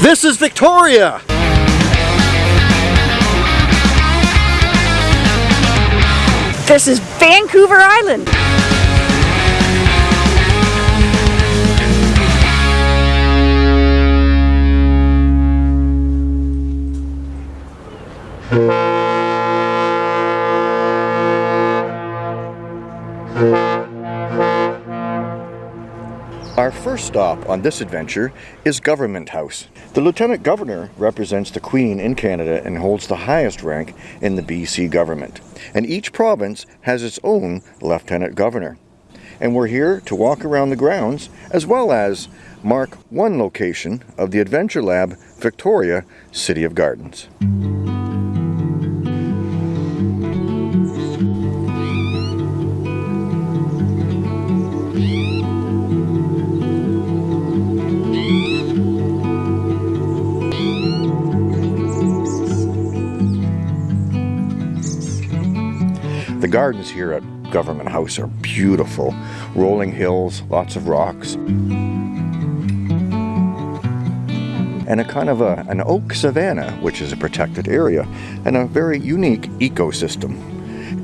This is Victoria! This is Vancouver Island. Our first stop on this adventure is Government House. The Lieutenant Governor represents the Queen in Canada and holds the highest rank in the BC government. And each province has its own Lieutenant Governor. And we're here to walk around the grounds as well as mark one location of the Adventure Lab Victoria City of Gardens. The gardens here at Government House are beautiful. Rolling hills, lots of rocks. And a kind of a, an oak savanna, which is a protected area, and a very unique ecosystem.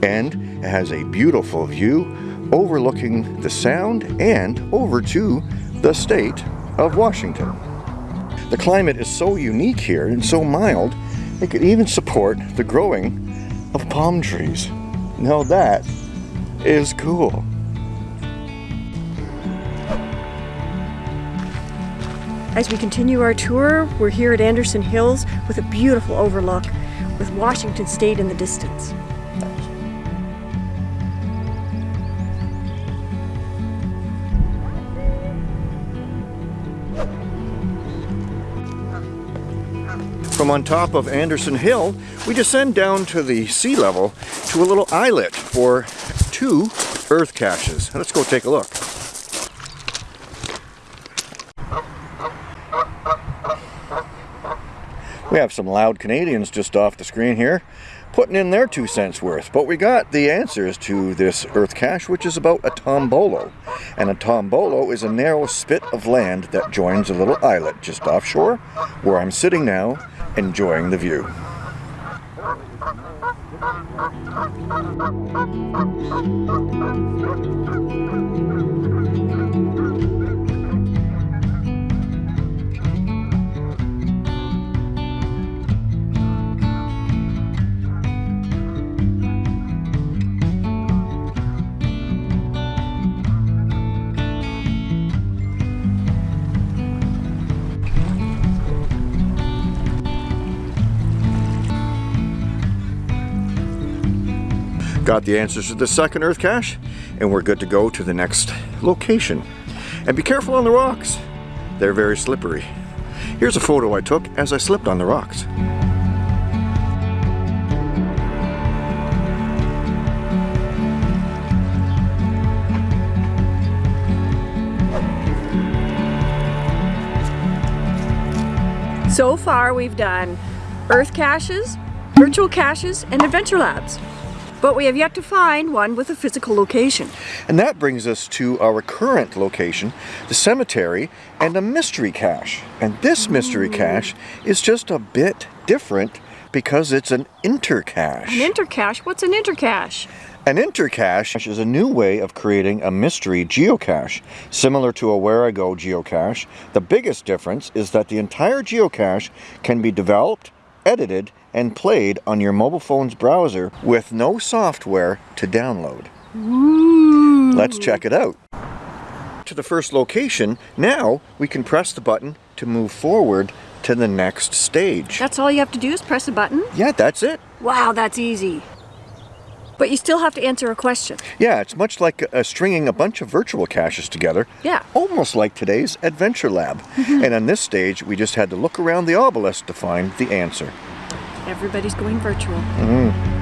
And it has a beautiful view overlooking the sound and over to the state of Washington. The climate is so unique here and so mild, it could even support the growing of palm trees. Now that is cool. As we continue our tour, we're here at Anderson Hills with a beautiful overlook with Washington State in the distance. From on top of Anderson Hill, we descend down to the sea level to a little islet for two earth caches. Let's go take a look. We have some loud Canadians just off the screen here putting in their two cents worth. But we got the answers to this earth cache, which is about a tombolo. And a tombolo is a narrow spit of land that joins a little islet just offshore, where I'm sitting now, enjoying the view. Got the answers to the second earth cache, and we're good to go to the next location. And be careful on the rocks. They're very slippery. Here's a photo I took as I slipped on the rocks. So far we've done Earth caches, virtual caches, and adventure labs. But we have yet to find one with a physical location. And that brings us to our current location, the cemetery and a mystery cache. And this mystery oh. cache is just a bit different because it's an intercache. An intercache? What's an intercache? An intercache is a new way of creating a mystery geocache. Similar to a Wherigo geocache, the biggest difference is that the entire geocache can be developed, edited, and played on your mobile phone's browser with no software to download. Ooh. Let's check it out. To the first location, now we can press the button to move forward to the next stage. That's all you have to do is press a button? Yeah, that's it. Wow, that's easy. But you still have to answer a question. Yeah, it's much like uh, stringing a bunch of virtual caches together. Yeah. Almost like today's Adventure Lab. and on this stage, we just had to look around the obelisk to find the answer. Everybody's going virtual. Mm.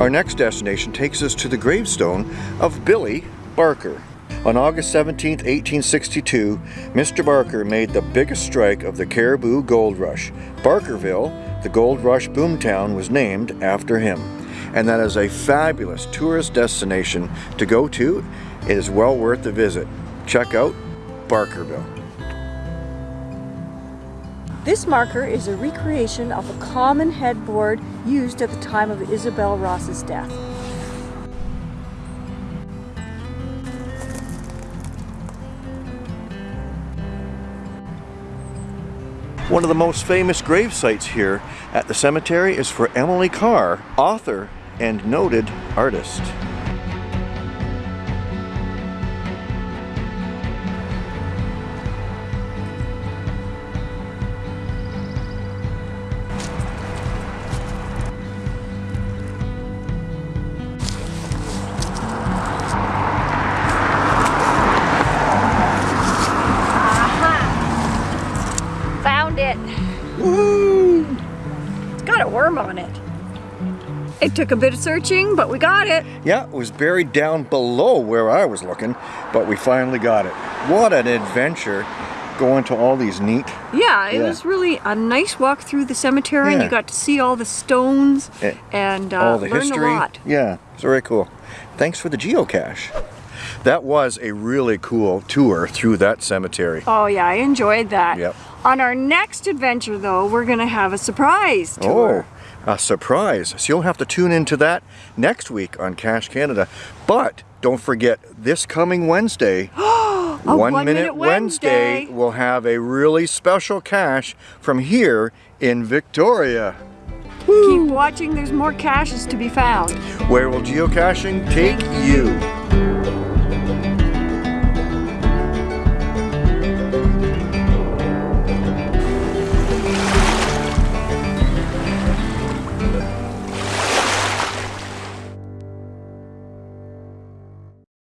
Our next destination takes us to the gravestone of Billy Barker. On August 17, 1862, Mr. Barker made the biggest strike of the Cariboo Gold Rush. Barkerville the Gold Rush Boomtown was named after him. And that is a fabulous tourist destination to go to. It is well worth the visit. Check out Barkerville. This marker is a recreation of a common headboard used at the time of Isabel Ross's death. One of the most famous grave sites here at the cemetery is for Emily Carr, author and noted artist. A worm on it. It took a bit of searching, but we got it. Yeah, it was buried down below where I was looking, but we finally got it. What an adventure going to all these neat Yeah, it Yeah. was really a nice walk through the cemetery and you got to see all the stones Eh, and uh, all the learn history. a lot. Yeah, it's very cool. Thanks for the geocache. That was a really cool tour through that cemetery. Oh yeah, I enjoyed that. Yep. On our next adventure though, we're gonna have a surprise oh, tour. Oh, a surprise. So you'll have to tune into that next week on Cache Canada. But don't forget, this coming Wednesday, One, One Minute, Minute Wednesday, Wednesday. will have a really special cache from here in Victoria. Keep watching, there's more caches to be found. Where will geocaching take you?